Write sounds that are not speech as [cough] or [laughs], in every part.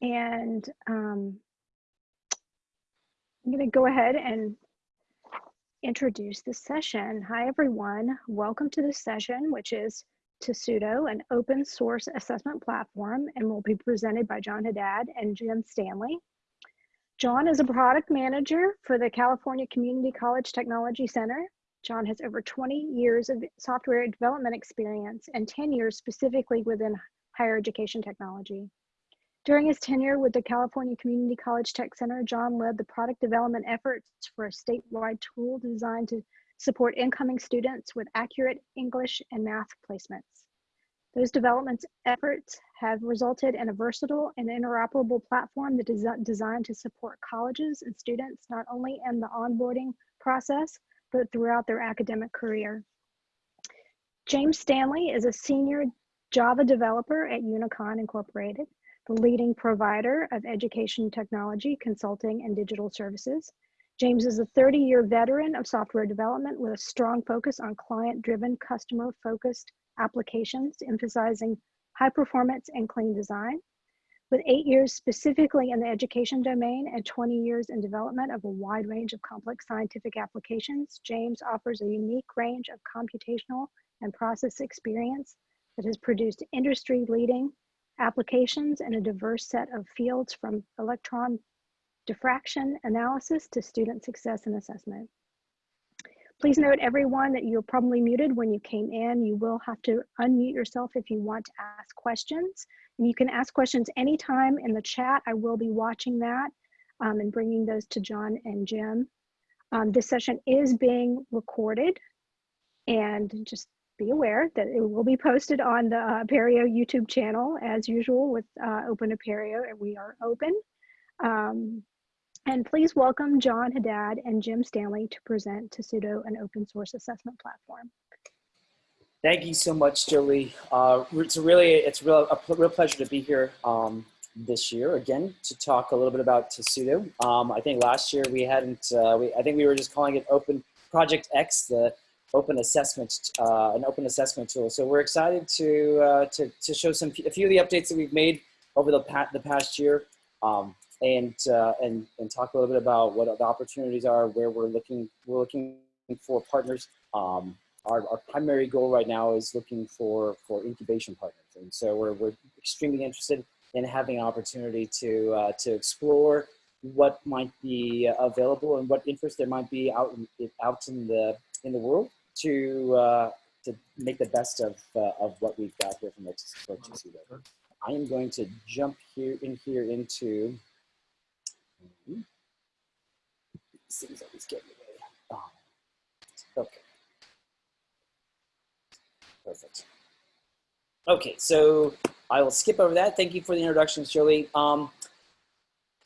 And um, I'm going to go ahead and introduce the session. Hi, everyone. Welcome to this session, which is Tesuto, an open source assessment platform, and will be presented by John Haddad and Jim Stanley. John is a product manager for the California Community College Technology Center. John has over 20 years of software development experience and 10 years specifically within higher education technology. During his tenure with the California Community College Tech Center, John led the product development efforts for a statewide tool designed to support incoming students with accurate English and math placements. Those development efforts have resulted in a versatile and interoperable platform that is designed to support colleges and students not only in the onboarding process, but throughout their academic career. James Stanley is a senior Java developer at Unicon Incorporated the leading provider of education technology, consulting, and digital services. James is a 30-year veteran of software development with a strong focus on client-driven, customer-focused applications, emphasizing high performance and clean design. With eight years specifically in the education domain and 20 years in development of a wide range of complex scientific applications, James offers a unique range of computational and process experience that has produced industry-leading applications in a diverse set of fields from electron diffraction analysis to student success and assessment. Please note everyone that you're probably muted when you came in. You will have to unmute yourself if you want to ask questions. And you can ask questions anytime in the chat. I will be watching that um, and bringing those to John and Jim. Um, this session is being recorded and just be aware that it will be posted on the uh, Apereo YouTube channel as usual with uh, Open Apereo and we are open. Um, and please welcome John Haddad and Jim Stanley to present Tesuto an open source assessment platform. Thank you so much, Jolie. Uh, it's really, it's real, a real pleasure to be here um, this year again to talk a little bit about Tesuto. Um, I think last year we hadn't, uh, we, I think we were just calling it Open Project X, the open assessment, uh, an open assessment tool. So we're excited to, uh, to, to show some, a few of the updates that we've made over the, pa the past year um, and, uh, and, and talk a little bit about what the opportunities are, where we're looking, we're looking for partners. Um, our, our primary goal right now is looking for, for incubation partners. And so we're, we're extremely interested in having an opportunity to, uh, to explore what might be available and what interest there might be out in, out in the in the world to uh, to make the best of uh, of what we've got here from Tesuto. I am going to jump here in here into things always get in the way. Oh, okay, perfect. Okay, so I will skip over that. Thank you for the introduction, Shirley. Um,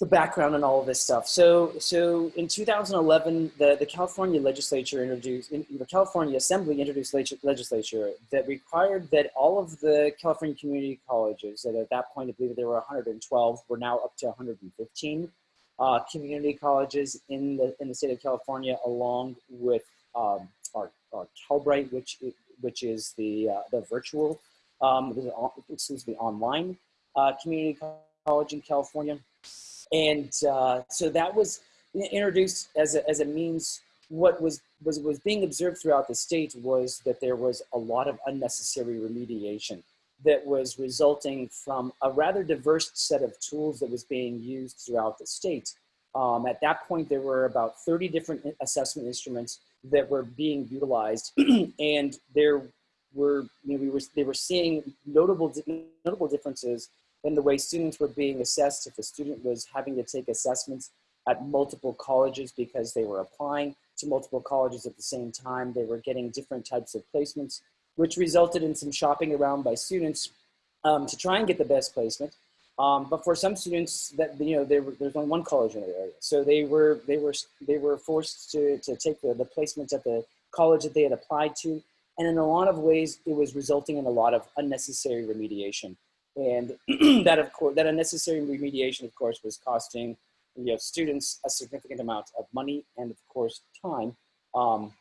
the background and all of this stuff. So, so in 2011, the, the California legislature introduced, in, the California Assembly introduced legislature that required that all of the California community colleges, that at that point I believe there were 112, were now up to 115 uh, community colleges in the in the state of California, along with um, our, our Calbright, which which is the uh, the virtual, um, excuse me, online uh, community college in California. And uh, so that was introduced as a, as a means, what was, was, was being observed throughout the state was that there was a lot of unnecessary remediation that was resulting from a rather diverse set of tools that was being used throughout the state. Um, at that point, there were about 30 different assessment instruments that were being utilized, [clears throat] and there were, you know, we were, they were seeing notable, notable differences in the way students were being assessed, if a student was having to take assessments at multiple colleges because they were applying to multiple colleges at the same time, they were getting different types of placements, which resulted in some shopping around by students um, to try and get the best placement. Um, but for some students that, you know, were, there's only one college in the area. So they were, they were, they were forced to, to take the, the placements at the college that they had applied to. And in a lot of ways, it was resulting in a lot of unnecessary remediation. And [clears throat] that, of course, that unnecessary remediation, of course, was costing you know, students a significant amount of money and, of course, time um,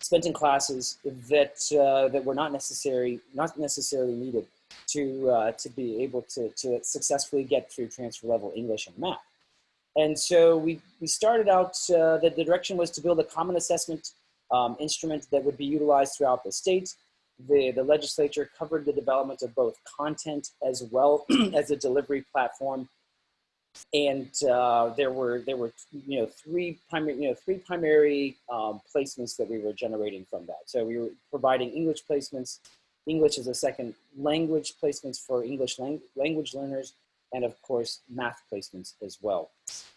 spent in classes that uh, that were not necessary, not necessarily needed. to, uh, to be able to, to successfully get through transfer level English and math. And so we, we started out, uh, the, the direction was to build a common assessment um, instrument that would be utilized throughout the state. The, the legislature covered the development of both content as well [clears throat] as a delivery platform. And uh, there were there were you know three primary you know three primary um, placements that we were generating from that. So we were providing English placements, English as a second language placements for English lang language learners, and of course math placements as well.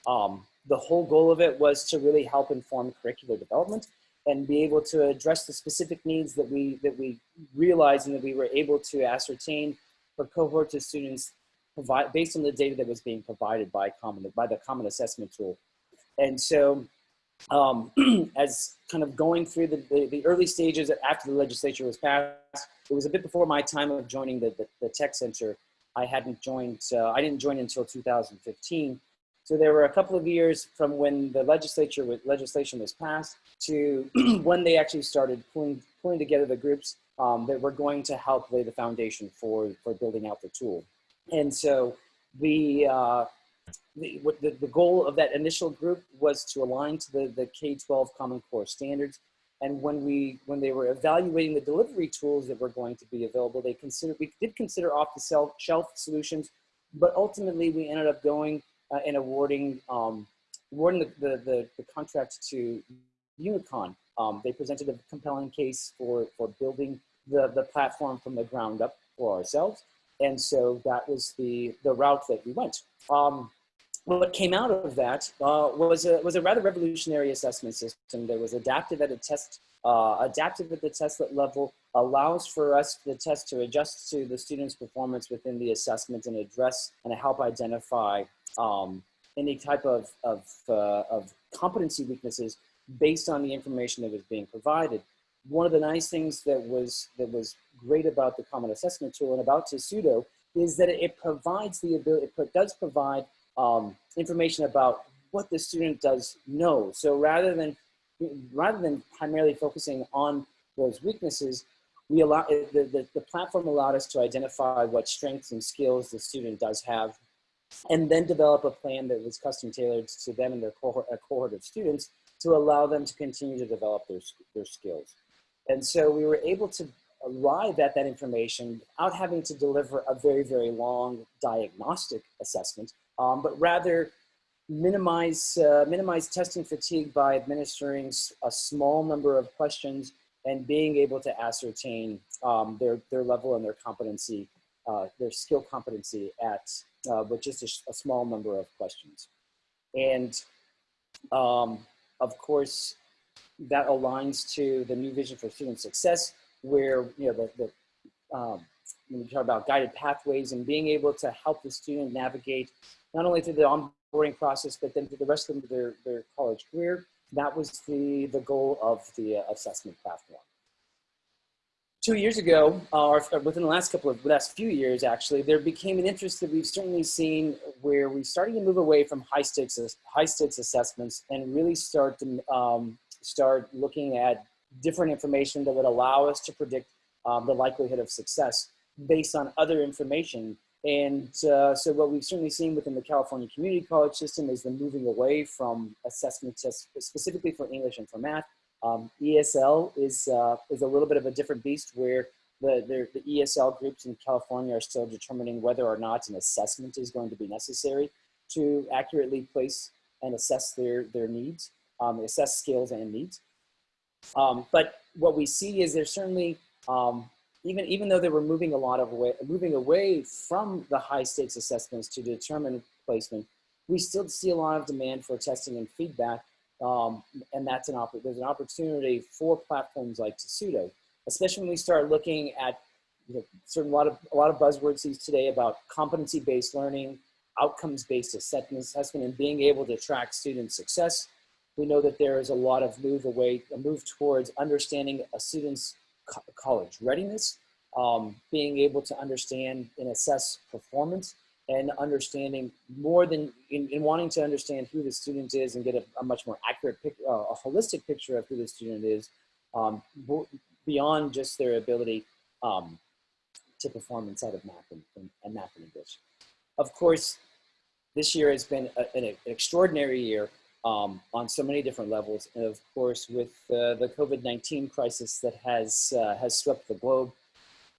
Um, the whole goal of it was to really help inform curricular development and be able to address the specific needs that we that we realized and that we were able to ascertain for cohorts of students provide based on the data that was being provided by common by the common assessment tool. And so um, [clears throat] as kind of going through the, the, the, early stages after the legislature was passed it was a bit before my time of joining the, the, the tech center. I hadn't joined uh, i didn't join until 2015 so there were a couple of years from when the legislature legislation was passed to [clears throat] when they actually started pulling pulling together the groups um, that were going to help lay the foundation for for building out the tool. And so the uh, the, the, the goal of that initial group was to align to the, the K-12 Common Core standards. And when we when they were evaluating the delivery tools that were going to be available, they considered we did consider off the shelf solutions, but ultimately we ended up going uh, and awarding um, awarding the, the, the, the, contract to Unicon. Um, they presented a compelling case for, for building the, the platform from the ground up for ourselves. And so that was the, the route that we went. Um, what came out of that uh, was, a, was a rather revolutionary assessment system that was adapted at a test, uh, at the test level, allows for us, the test to adjust to the student's performance within the assessment and address and help identify um, any type of, of, uh, of competency weaknesses based on the information that was being provided. One of the nice things that was, that was great about the Common Assessment Tool and about Tesuto is that it provides the ability, it does provide um, information about what the student does know. So rather than, rather than primarily focusing on those weaknesses, we allow, the, the, the platform allowed us to identify what strengths and skills the student does have and then develop a plan that was custom tailored to them and their cohort, cohort of students to allow them to continue to develop their, their skills. And so we were able to arrive at that information without having to deliver a very, very long diagnostic assessment, um, but rather minimize, uh, minimize testing fatigue by administering a small number of questions and being able to ascertain um, their, their level and their competency, uh, their skill competency at uh, with just a, a, small number of questions. And um, of course, that aligns to the new vision for student success, where you know the, the um, when we talk about guided pathways and being able to help the student navigate not only through the onboarding process, but then through the rest of their, their college career. That was the, the goal of the uh, assessment platform two years ago, uh, or within the last couple of, last few years actually, there became an interest that we've certainly seen where we're starting to move away from high stakes, high stakes assessments and really start to um, start looking at different information that would allow us to predict um, the likelihood of success based on other information. And uh, so what we've certainly seen within the California Community College system is the moving away from assessment tests specifically for English and for math um, ESL is, uh, is a little bit of a different beast where the, the, the, ESL groups in California are still determining whether or not an assessment is going to be necessary to accurately place and assess their, their needs, um, assess skills and needs. Um, but what we see is there's certainly, um, even, even though they were moving a lot of way, moving away from the high stakes assessments to determine placement, we still see a lot of demand for testing and feedback um, and that's an there's an opportunity for platforms like Tesuto, especially when we start looking at you know, certain lot of a lot of buzzwords these today about competency-based learning, outcomes-based assessment, and being able to track student success. We know that there is a lot of move away, a move towards understanding a student's co college readiness, um, being able to understand and assess performance, and understanding more than in, in, wanting to understand who the student is and get a, a much more accurate, pic, uh, a holistic picture of who the student is um, beyond just their ability um, to perform inside of math and, and, and math and English. Of course, this year has been a, an, extraordinary year um, on so many different levels. And of course, with uh, the COVID-19 crisis that has, uh, has swept the globe,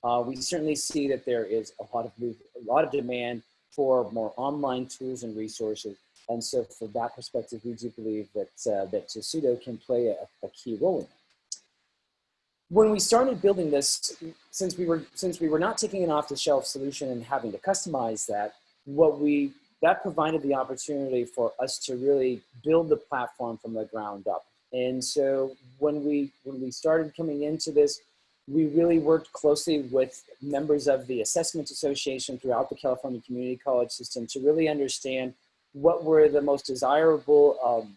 uh, we certainly see that there is a lot of move, a lot of demand for more online tools and resources. And so from that perspective, we do believe that, uh, that Tesuto can play a, a key role in that when we started building this, since we were since we were not taking an off-the-shelf solution and having to customize that, what we that provided the opportunity for us to really build the platform from the ground up. And so when we when we started coming into this, we really worked closely with members of the Assessment Association throughout the California Community College system to really understand what were the most desirable um,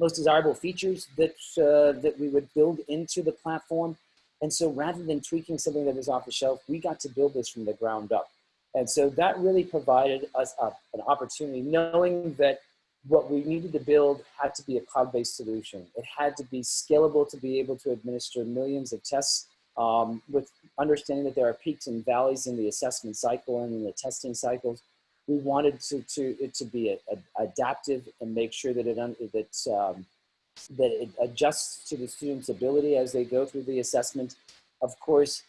most desirable features that, uh, that we would build into the platform. And so rather than tweaking something that was off the shelf, we got to build this from the ground up. And so that really provided us a, an opportunity, knowing that what we needed to build had to be a cloud-based solution. It had to be scalable to be able to administer millions of tests um, with understanding that there are peaks and valleys in the assessment cycle and in the testing cycles we wanted to, to it to be a, a, adaptive and make sure that it that um, that it adjusts to the student's ability as they go through the assessment. Of course,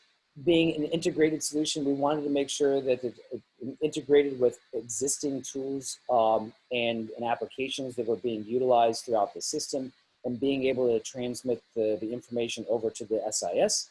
being an integrated solution, we wanted to make sure that it, it integrated with existing tools um, and, and applications that were being utilized throughout the system and being able to transmit the, the information over to the SIS,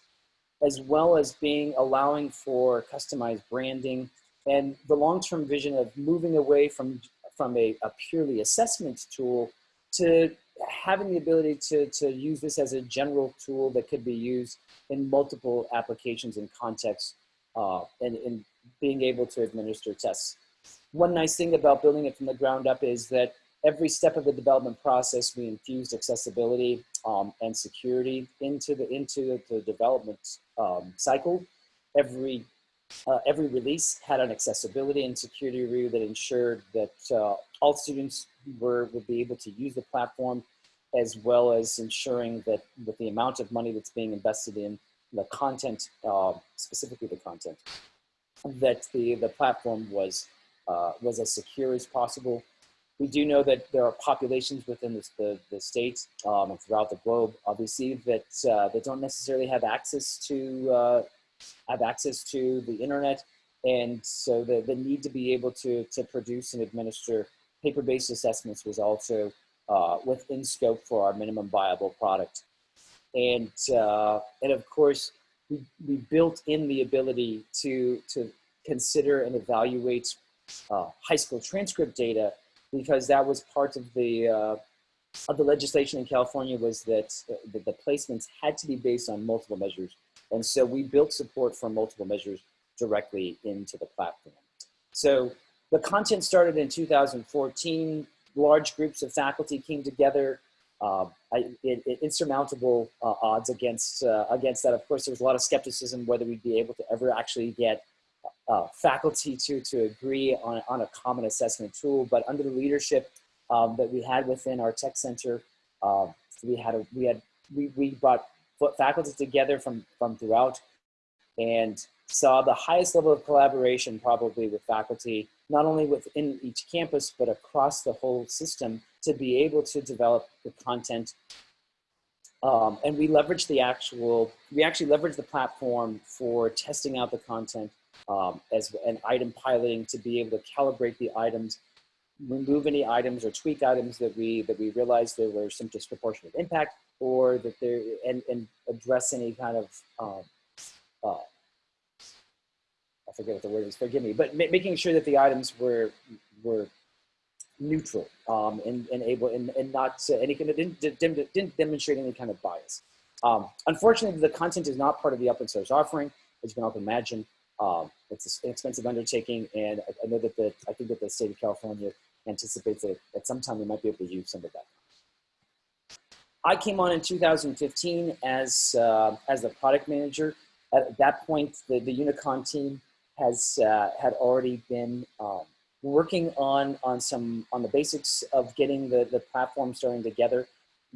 as well as being allowing for customized branding and the long-term vision of moving away from, from a, a, purely assessment tool to having the ability to, to use this as a general tool that could be used in multiple applications and contexts uh, and, and being able to administer tests. One nice thing about building it from the ground up is that every step of the development process, we infused accessibility um, and security into the, into the development um, cycle. Every uh, every release had an accessibility and security review that ensured that uh, all students were, would be able to use the platform as well as ensuring that with the amount of money that's being invested in the content, uh, specifically the content, that the, the platform was, uh, was as secure as possible. We do know that there are populations within the, the state um, and throughout the globe, obviously, that, uh, that don't necessarily have access to uh, have access to the internet. And so the, the need to be able to, to produce and administer paper-based assessments was also uh, within scope for our minimum viable product. And, uh, and of course, we, we built in the ability to, to consider and evaluate uh, high school transcript data because that was part of the, uh, of the legislation in California was that uh, the, the placements had to be based on multiple measures and so we built support for multiple measures directly into the platform. So the content started in 2014. Large groups of faculty came together. Uh, I, insurmountable uh, odds against uh, against that. Of course, there was a lot of skepticism whether we'd be able to ever actually get uh, faculty to to agree on on a common assessment tool. But under the leadership um, that we had within our tech center, uh, we had a, we had we, we brought faculty together from, from throughout and saw the highest level of collaboration probably with faculty, not only within each campus, but across the whole system to be able to develop the content. Um, and we leverage the actual, we actually leverage the platform for testing out the content um, as an item piloting to be able to calibrate the items, remove any items or tweak items that we, that we realized there were some disproportionate impact, or that they're and, and address any kind of um, uh, I forget what the word is. Forgive me, but ma making sure that the items were were neutral um, and, and able and, and not uh, any kind of didn't, didn't, didn't demonstrate any kind of bias. Um, unfortunately, the content is not part of the open source offering, as you can all imagine. Um, it's an expensive undertaking, and I, I, know that the I think that the state of California anticipates that at some time we might be able to use some of that. I came on in 2015 as, uh, as the product manager. At that point, the, the Unicon team has uh, had already been um, working on, on, some, on the basics of getting the, the platform starting together.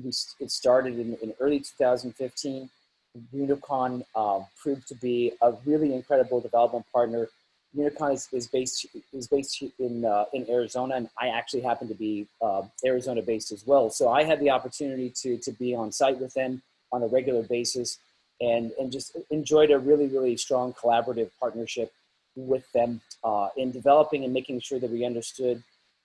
We, it started in, in early 2015. Unicon uh, proved to be a really incredible development partner. Unicon is, is based is based in uh, in Arizona, and I actually happen to be uh, Arizona based as well. So I had the opportunity to to be on site with them on a regular basis, and and just enjoyed a really really strong collaborative partnership with them uh, in developing and making sure that we understood,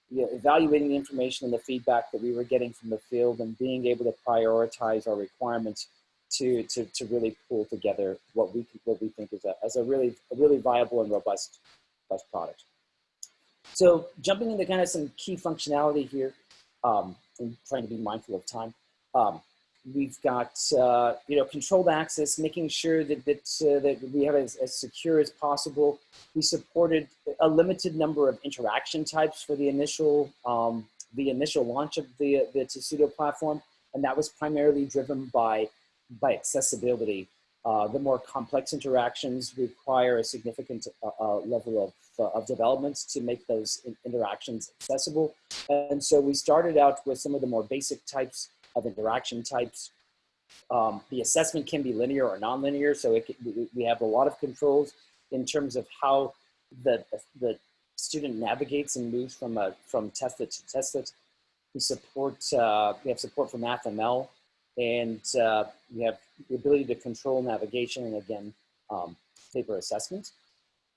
you know, evaluating the information and the feedback that we were getting from the field, and being able to prioritize our requirements to, to, to really pull together what we, what we think is a, as a really, a really viable and robust, robust product. So jumping into kind of some key functionality here, um, and trying to be mindful of time. Um, we've got, uh, you know, controlled access, making sure that, that, uh, that we have as, as secure as possible. We supported a limited number of interaction types for the initial, um, the initial launch of the, the Tesuto platform. And that was primarily driven by by accessibility. Uh, the more complex interactions require a significant uh, uh, level of, uh, of development to make those in interactions accessible. And so we started out with some of the more basic types of interaction types. Um, the assessment can be linear or nonlinear, so it, we, we have a lot of controls in terms of how the, the student navigates and moves from, a, from tested to tested. We support, uh, we have support for MathML and uh, we have the ability to control navigation and again, um, paper assessment.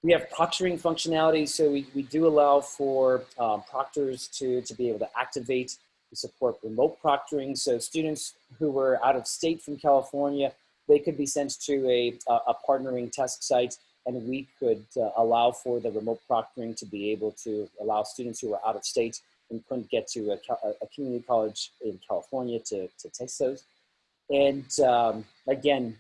We have proctoring functionality, so we, we do allow for um, proctors to, to be able to activate. We support remote proctoring, so students who were out of state from California, they could be sent to a, a partnering test site and we could uh, allow for the remote proctoring to be able to allow students who were out of state and couldn't get to a, a community college in California to, to take those. And um, again,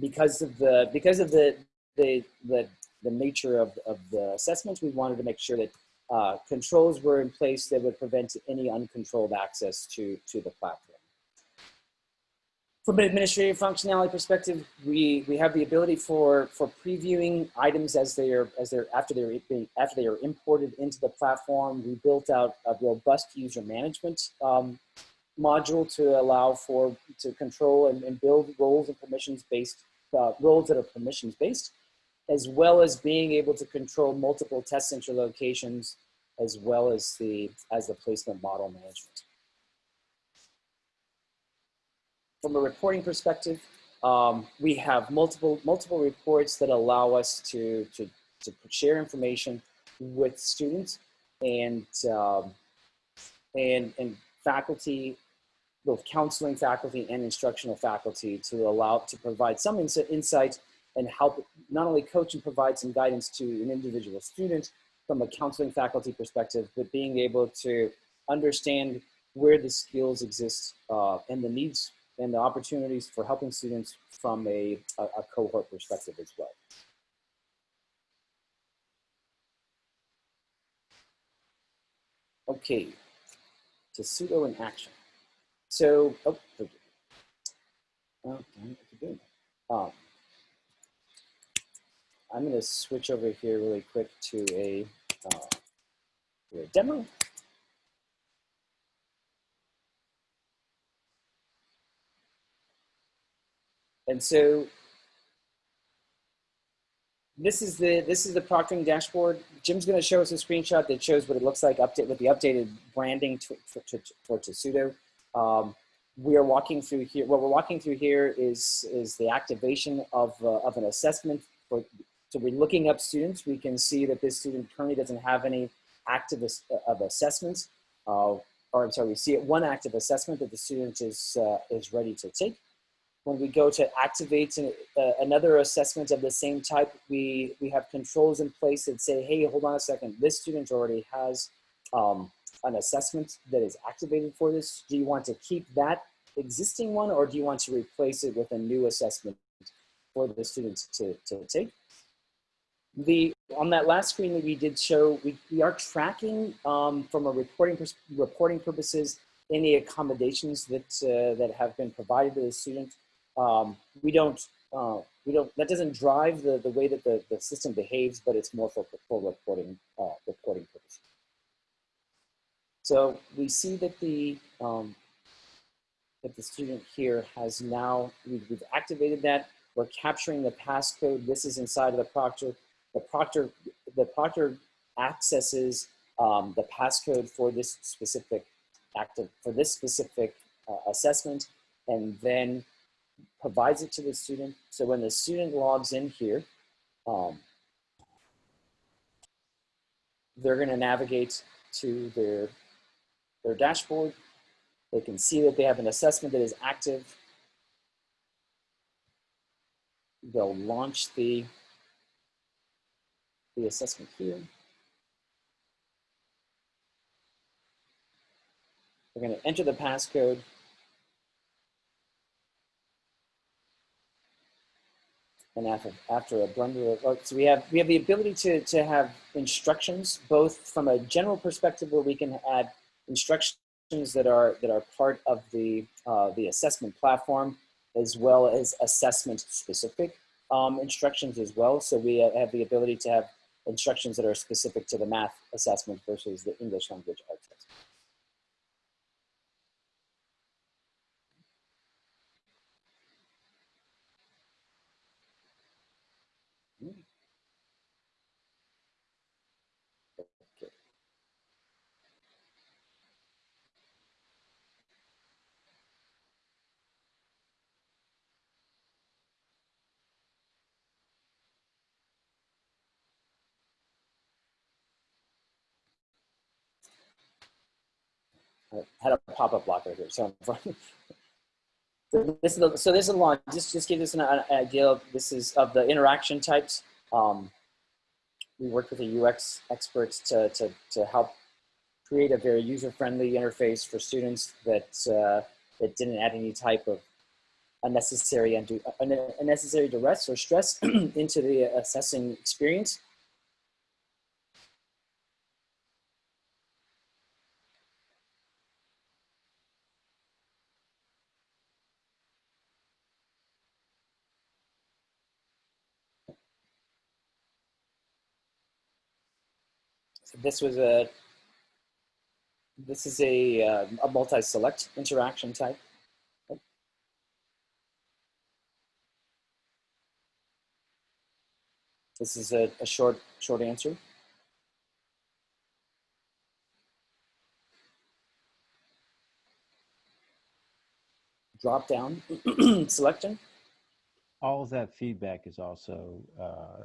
because of the because of the the the, the nature of, of the assessments, we wanted to make sure that uh, controls were in place that would prevent any uncontrolled access to to the platform. From an administrative functionality perspective, we, we have the ability for, for previewing items as they are as they're after they're after they are imported into the platform. We built out a robust user management um, module to allow for to control and, and build roles and permissions based uh, roles that are permissions based, as well as being able to control multiple test center locations, as well as the as the placement model management. from a reporting perspective, um, we have multiple multiple reports that allow us to to, to share information with students and um, and and faculty, both counseling faculty and instructional faculty, to allow to provide some ins insight and help not only coach and provide some guidance to an individual student from a counseling faculty perspective, but being able to understand where the skills exist uh, and the needs and the opportunities for helping students from a, a, a cohort perspective as well. Okay, Tesuto in action. So, oh, oh um, I'm going to switch over here really quick to a, uh, to a demo. And so this is the this is the proctoring dashboard. Jim's going to show us a screenshot that shows what it looks like update with the updated branding to, for, to, for Tesuto. Um, we are walking through here. What we're walking through here is is the activation of uh, of an assessment. For, so we're looking up students. We can see that this student currently doesn't have any active of assessments. Uh, or I'm sorry, we see it one active assessment that the student is uh, is ready to take when we go to activate uh, another assessment of the same type, we, we have controls in place that say, hey, hold on a second, this student already has um, an assessment that is activated for this. Do you want to keep that existing one or do you want to replace it with a new assessment for the students to, to take? The, on that last screen that we did show, we, we are tracking um, from a reporting, reporting purposes any accommodations that, uh, that have been provided to the student um, we don't, uh, we don't, that doesn't drive the, the way that the, the system behaves, but it's more for, for reporting, uh, reporting purposes. So we see that the, um, that the student here has now, we've, we've activated that. We're capturing the passcode. This is inside of the proctor. The proctor, the proctor accesses um, the passcode for this specific active, for this specific uh, assessment, and then provides it to the student. So when the student logs in here, um, they're going to navigate to their, their dashboard. They can see that they have an assessment that is active. They'll launch the, the assessment here. They're going to enter the passcode. And after, after a blender of, so we have, we have the ability to, to have instructions, both from a general perspective where we can add instructions that are, that are part of the, uh, the assessment platform, as well as assessment specific um, instructions as well. So we have the ability to have instructions that are specific to the math assessment versus the English language arts assessment. Had a pop-up blocker here. So, [laughs] so this is the, so this is launch. Just just give us an, an, idea of this is of the interaction types. Um, we worked with the UX experts to to to help create a very user-friendly interface for students that uh, that didn't add any type of unnecessary and unnecessary duress or stress [clears throat] into the assessing experience. This was a, this is a, uh, a multi-select interaction type. This is a, a short, short answer. Drop down [clears throat] selection. All of that feedback is also, uh,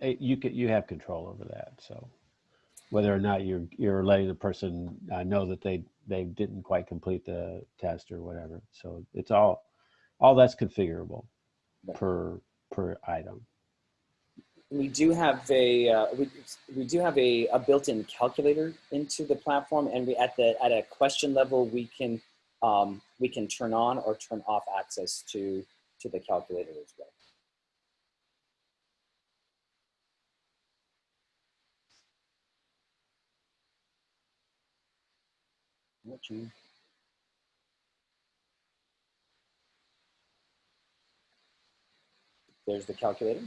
you could, you have control over that. So whether or not you're you're letting the person uh, know that they they didn't quite complete the test or whatever. So it's all all that's configurable per per item. We do have a uh, we, we do have a, a built-in calculator into the platform, and we at the at a question level we can um, we can turn on or turn off access to to the calculator as well. Watching. There's the calculator.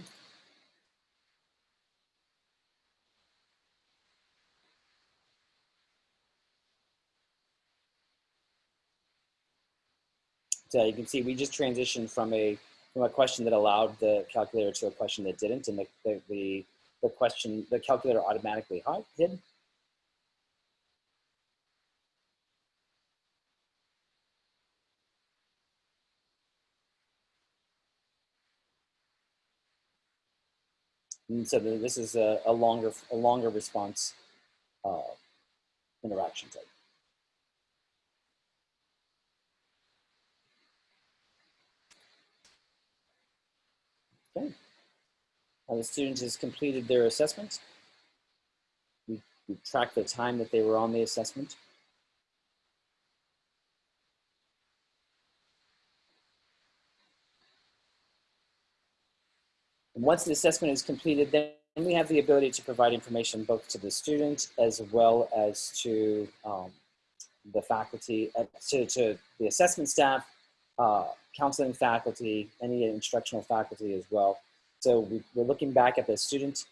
So you can see we just transitioned from a from a question that allowed the calculator to a question that didn't, and the the the, the question the calculator automatically hid. And so this is a, a longer a longer response uh, interaction type. Okay. Now the student has completed their assessment. We, we track the time that they were on the assessment. Once the assessment is completed, then we have the ability to provide information both to the student as well as to um, the faculty, uh, to, to the assessment staff, uh, counseling faculty, any instructional faculty as well. So we, we're looking back at the student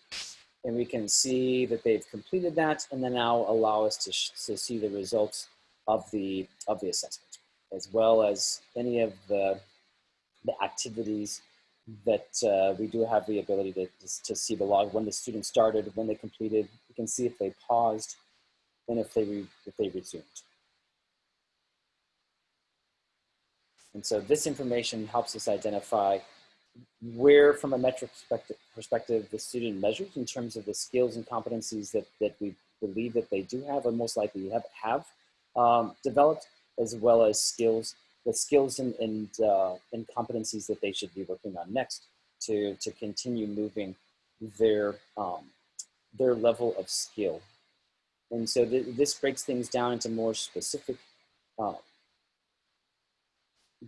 and we can see that they've completed that and then now allow us to, to see the results of the, of the assessment as well as any of the, the activities that uh, we do have the ability to, to see the log when the student started, when they completed. We can see if they paused and if they, re, if they resumed. And so this information helps us identify where, from a metric perspective, perspective, the student measures in terms of the skills and competencies that, that we believe that they do have or most likely have, have um, developed, as well as skills, the skills and, and, uh, and competencies that they should be working on next to, to continue moving their, um, their level of skill. And so th this breaks things down into more specific uh,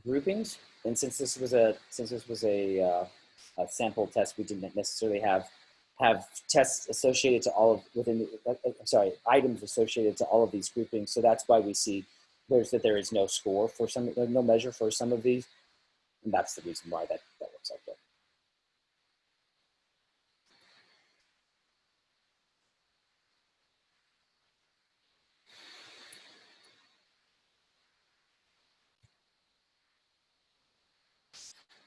groupings. And since this was a since this was a, uh, a sample test, we didn't necessarily have have tests associated to all of within the, uh, uh, sorry items associated to all of these groupings. So that's why we see there's that there is no score for some no measure for some of these, and that's the reason why that that looks like that.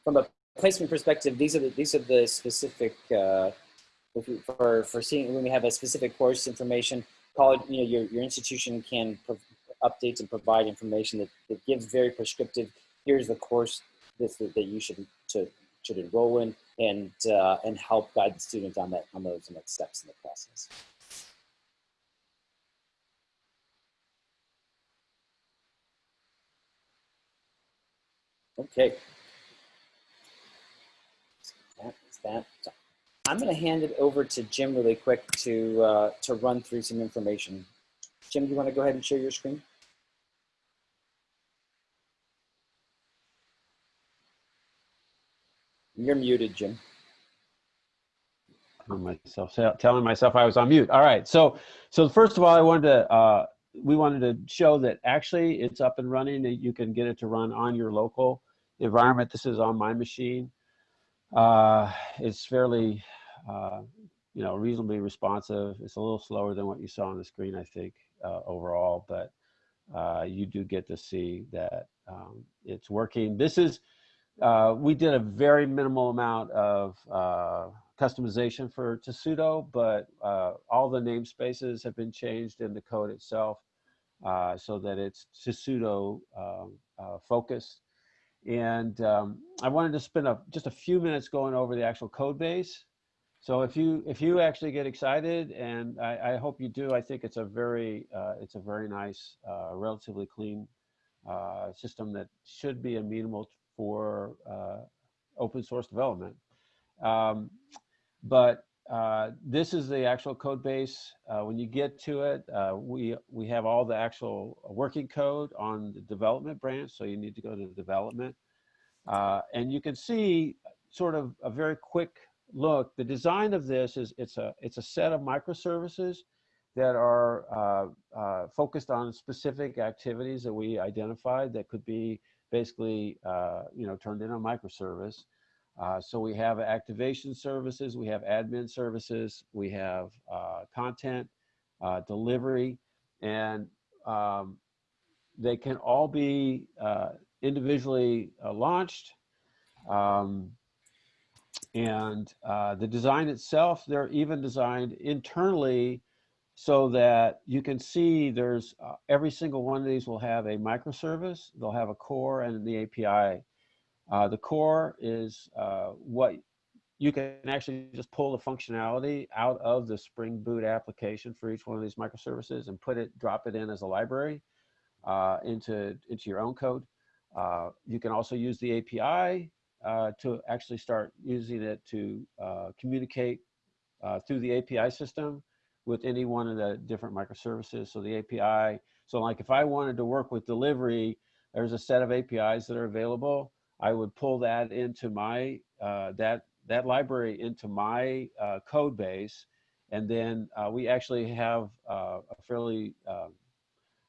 from a placement perspective, these are the, these are the specific, uh, for, for seeing when we have a specific course information, college, you know, your, your institution can update and provide information that, that gives very prescriptive, here's the course this, that, that you should, to, should enroll in and, uh, and help guide the student on that, on those next steps in the process. Okay. that. So I'm going to hand it over to Jim really quick to, uh, to run through some information. Jim, do you want to go ahead and share your screen? You're muted, Jim. myself telling myself I was on mute. All right. So, so first of all, I wanted to uh, we wanted to show that actually it's up and running. That you can get it to run on your local environment. This is on my machine. Uh, it's fairly, uh, you know, reasonably responsive. It's a little slower than what you saw on the screen, I think, uh, overall, but uh, you do get to see that um, it's working. This is, uh, we did a very minimal amount of uh, customization for Tesuto, but all the namespaces have been changed in the code itself so that it's Tesuto um, focused. And um, I wanted to spend a, just a few minutes going over the actual code base. So if you if you actually get excited, and I, I hope you do, I think it's a very uh, it's a very nice, uh, relatively clean uh, system that should be amenable for uh, open source development. Um, but uh, this is the actual code base. Uh, when you get to it, uh, we, we have all the actual working code on the development branch, so you need to go to development. Uh, and you can see sort of a very quick look. The design of this is it's a, it's a set of microservices that are uh, focused on specific activities that we identified that could be basically you know, turned into a microservice. Uh, so we have activation services, we have admin services, we have uh, content, uh, delivery, and um, they can all be uh, individually uh, launched. Um, and uh, the design itself, they're even designed internally so that you can see there's every single one of these will have a microservice, they'll have a core and the API uh, the core is uh, what you can actually just pull the functionality out of the Spring Boot application for each one of these microservices and put it, drop it in as a library uh, into, into your own code. Uh, you can also use the API uh, to actually start using it to uh, communicate through the API system with any one of the different microservices. So the API, so like if I wanted to work with delivery, there's a set of APIs that are available. I would pull that into my, uh, that, that library into my uh, code base. And then uh, we actually have uh, a fairly, um,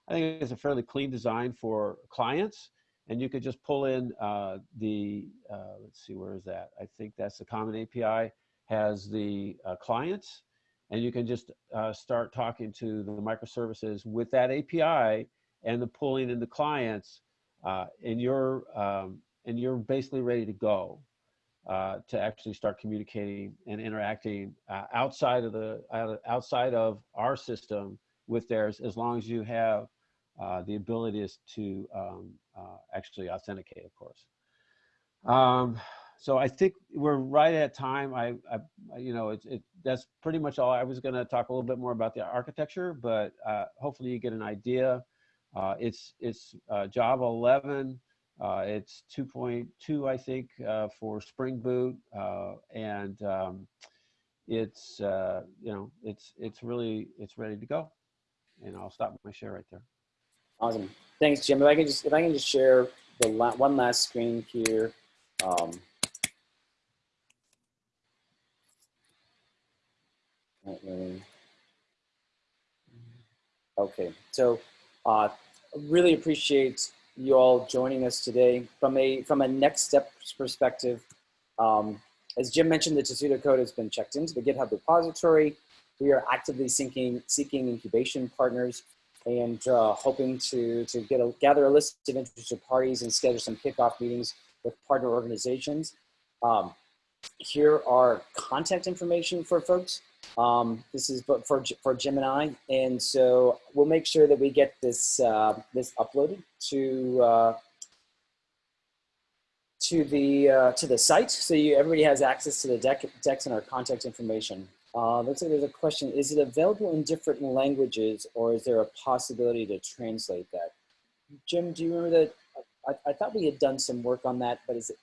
I think it's a fairly clean design for clients. And you could just pull in uh, the, uh, let's see, where is that? I think that's the common API has the clients and you can just start talking to the microservices with that API and the pulling in the clients uh, and you're um, and you're basically ready to go uh, to actually start communicating and interacting uh, outside of the uh, outside of our system with theirs, as long as you have uh, the ability to um, uh, actually authenticate, of course. Um, so I think we're right at time. I, I you know, it's it, that's pretty much all. I was going to talk a little bit more about the architecture, but uh, hopefully you get an idea. Uh, it's it's uh, Java 11. Uh, it's 2.2, I think, uh, for Spring Boot, uh, and um, it's you know, it's it's really it's ready to go. And I'll stop my share right there. Awesome. Thanks, Jim. If I can just if I can just share the la one last screen here. Um, Okay, so uh, really appreciate you all joining us today. From a from a next steps perspective, um, as Jim mentioned, the Tesuto code has been checked into the GitHub repository. We are actively seeking seeking incubation partners and uh, hoping to to get a, gather a list of interested parties and schedule some kickoff meetings with partner organizations. Um, here are contact information for folks. Um, this is for, for Gemini, and I, and so we'll make sure that we get this uh, this uploaded to uh, to the uh, to the site, so you, everybody has access to the deck, decks and our contact information. Uh, looks like there's a question: Is it available in different languages, or is there a possibility to translate that? Jim, do you remember that? I, I thought we had done some work on that, but is it?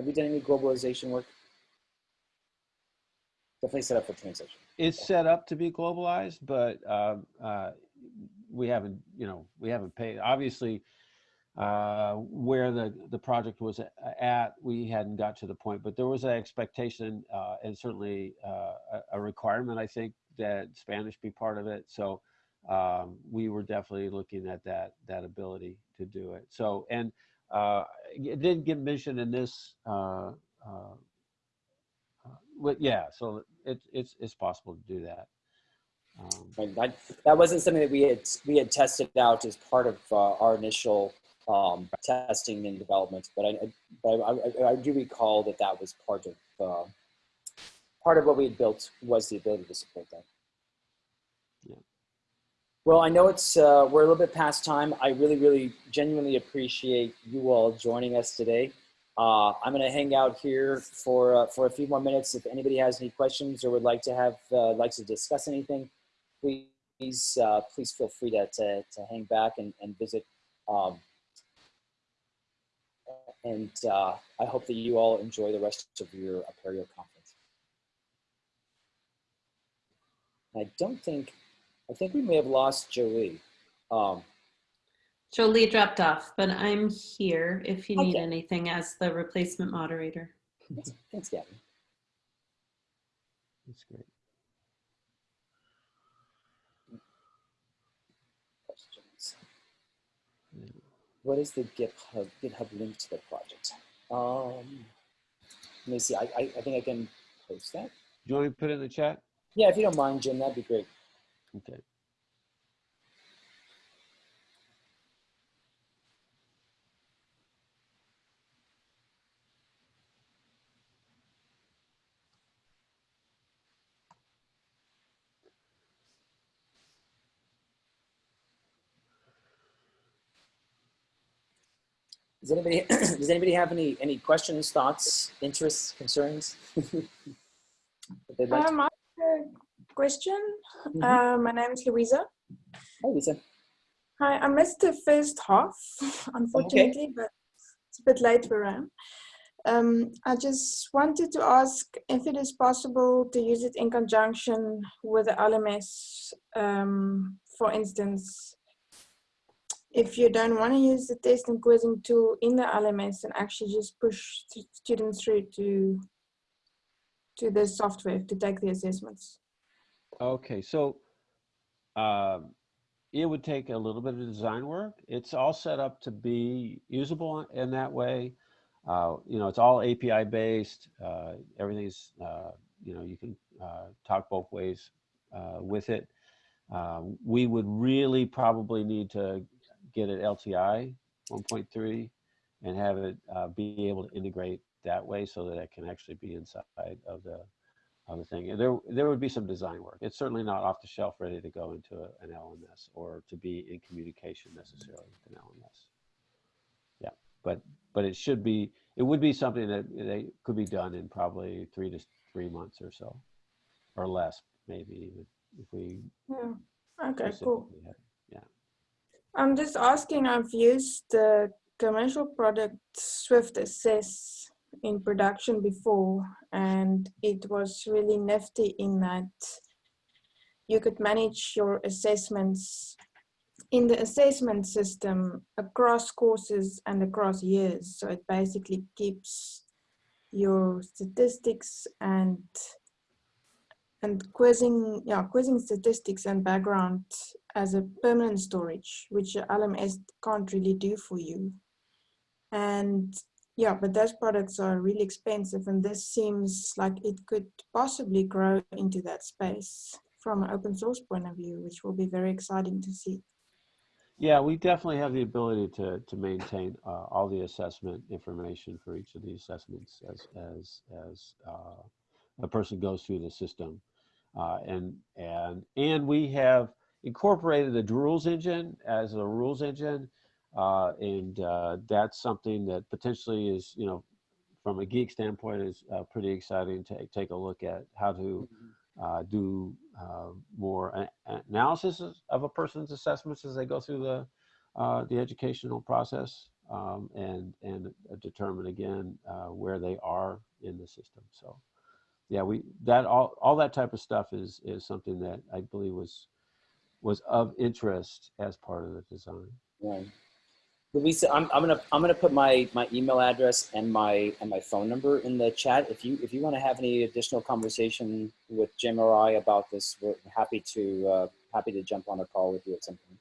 Have you done any globalization work? definitely set up for translation. It's set up to be globalized, but um, uh, we haven't, you know, we haven't paid. Obviously, uh, where the the project was at, we hadn't got to the point, but there was an expectation uh, and certainly uh, a, requirement, I think, that Spanish be part of it. So um, we were definitely looking at that that ability to do it. So and uh, it didn't get mentioned in this uh, well, yeah, so it's it's it's possible to do that. Um, that, that wasn't something that we had we had tested out as part of uh, our initial um, testing and development, but I, but I, I, I, do recall that that was part of uh, part of what we had built was the ability to support that. Well, I know it's uh, we're a little bit past time. I really, really, genuinely appreciate you all joining us today. Uh, I'm going to hang out here for uh, for a few more minutes. If anybody has any questions or would like to have uh, like to discuss anything, please uh, please feel free to, to, to hang back and, and visit. Um, and uh, I hope that you all enjoy the rest of your Apereo conference. I don't think, I think we may have lost Jolie. Um, Jolie dropped off, but I'm here if you need Okay. anything as the replacement moderator. Thanks, Gavin. That's great. Questions. What is the GitHub, GitHub link to the project? Um, let me see. I, I, I think I can post that. Do you want me to put it in the chat? Yeah, if you don't mind, Jim, that'd be great. Okay. Does anybody [clears throat] does anybody have any any questions, thoughts, interests, concerns? [laughs] they'd like Um, I question. Mhm. Uh, my name is Louisa. Hi, Lisa. Hi, I missed the first half, [laughs] unfortunately, but it's a bit late where I am. Um, I just wanted to ask if it is possible to use it in conjunction with the LMS. Um, for instance, if you don't want to use the test and quizzing tool in the LMS and actually just push students through to to the software to take the assessments. Okay, so um, it would take a little bit of design work. It's all set up to be usable in that way. Uh, you know, it's all API based. Uh, everything's, uh, you know, you can uh, talk both ways uh, with it. Um, we would really probably need to get it LTI 1.3 and have it uh, be able to integrate that way so that it can actually be inside of the of the thing. There there would be some design work. It's certainly not off the shelf ready to go into a, an LMS or to be in communication necessarily with an LMS. Yeah, but but it should be it would be something that they could be done in probably three to three months or so, or less maybe even if we Yeah. Okay, cool. had- I'm just asking, I've used the commercial product Swift Assess in production before, and it was really nifty in that you could manage your assessments in the assessment system across courses and across years. So it basically keeps your statistics and and quizzing, yeah, quizzing statistics and background as a permanent storage, which LMS can't really do for you. And yeah, but those products are really expensive, and this seems like it could possibly grow into that space from an open source point of view, which will be very exciting to see. Yeah, we definitely have the ability to to maintain uh, all the assessment information for each of the assessments as as as uh, a person goes through the system, uh, and and and we have incorporated the rules engine as a rules engine, uh, and uh, that's something that potentially is you know from a geek standpoint is uh, pretty exciting to take a look at how to uh, do uh, more analysis of a person's assessments as they go through the uh, the educational process um, and and determine again uh, where they are in the system. So yeah, we that all all that type of stuff is is something that I believe was was of interest as part of the design. Right. Louisa, I'm, I'm gonna I'm gonna put my my email address and my and my phone number in the chat. If you if you want to have any additional conversation with Jim or I about this, we're happy to uh, happy to jump on a call with you at some point.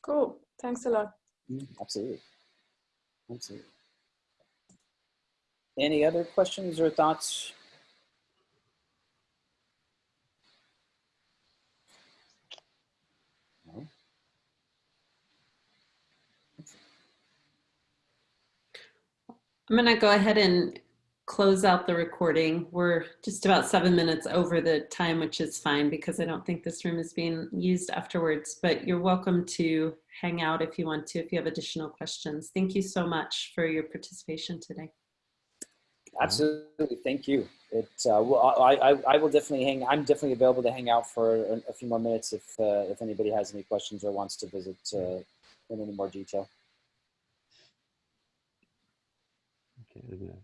Cool. Thanks a lot. Mm, Absolutely. Absolutely. Any other questions or thoughts? I'm going to go ahead and close out the recording. We're just about seven minutes over the time, which is fine because I don't think this room is being used afterwards, but you're welcome to hang out if you want to, if you have additional questions. Thank you so much for your participation today. Absolutely. Thank you. It, uh, well, I, I, I will definitely hang, I'm definitely available to hang out for a, few more minutes if, uh, if anybody has any questions or wants to visit uh, in any more detail. Okay, I'm gonna